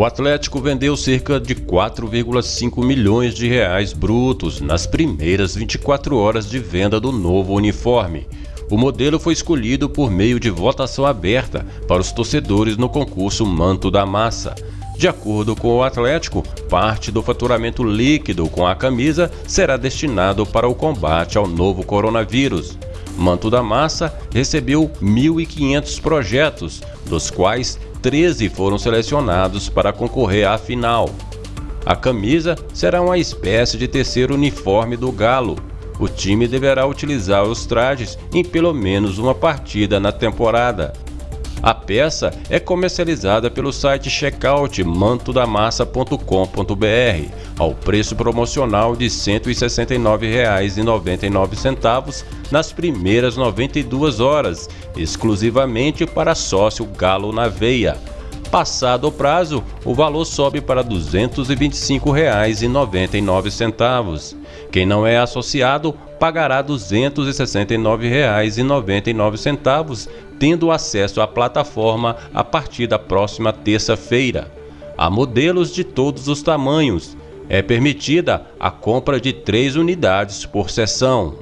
O Atlético vendeu cerca de 4,5 milhões de reais brutos nas primeiras 24 horas de venda do novo uniforme. O modelo foi escolhido por meio de votação aberta para os torcedores no concurso Manto da Massa. De acordo com o Atlético, parte do faturamento líquido com a camisa será destinado para o combate ao novo coronavírus. Manto da Massa recebeu 1.500 projetos, dos quais 13 foram selecionados para concorrer à final. A camisa será uma espécie de terceiro uniforme do Galo. O time deverá utilizar os trajes em pelo menos uma partida na temporada. A peça é comercializada pelo site checkout mantodamassa.com.br ao preço promocional de R$ 169,99 nas primeiras 92 horas, exclusivamente para sócio Galo na Veia. Passado o prazo, o valor sobe para R$ 225,99. Quem não é associado pagará R$ 269,99, tendo acesso à plataforma a partir da próxima terça-feira. Há modelos de todos os tamanhos. É permitida a compra de três unidades por sessão.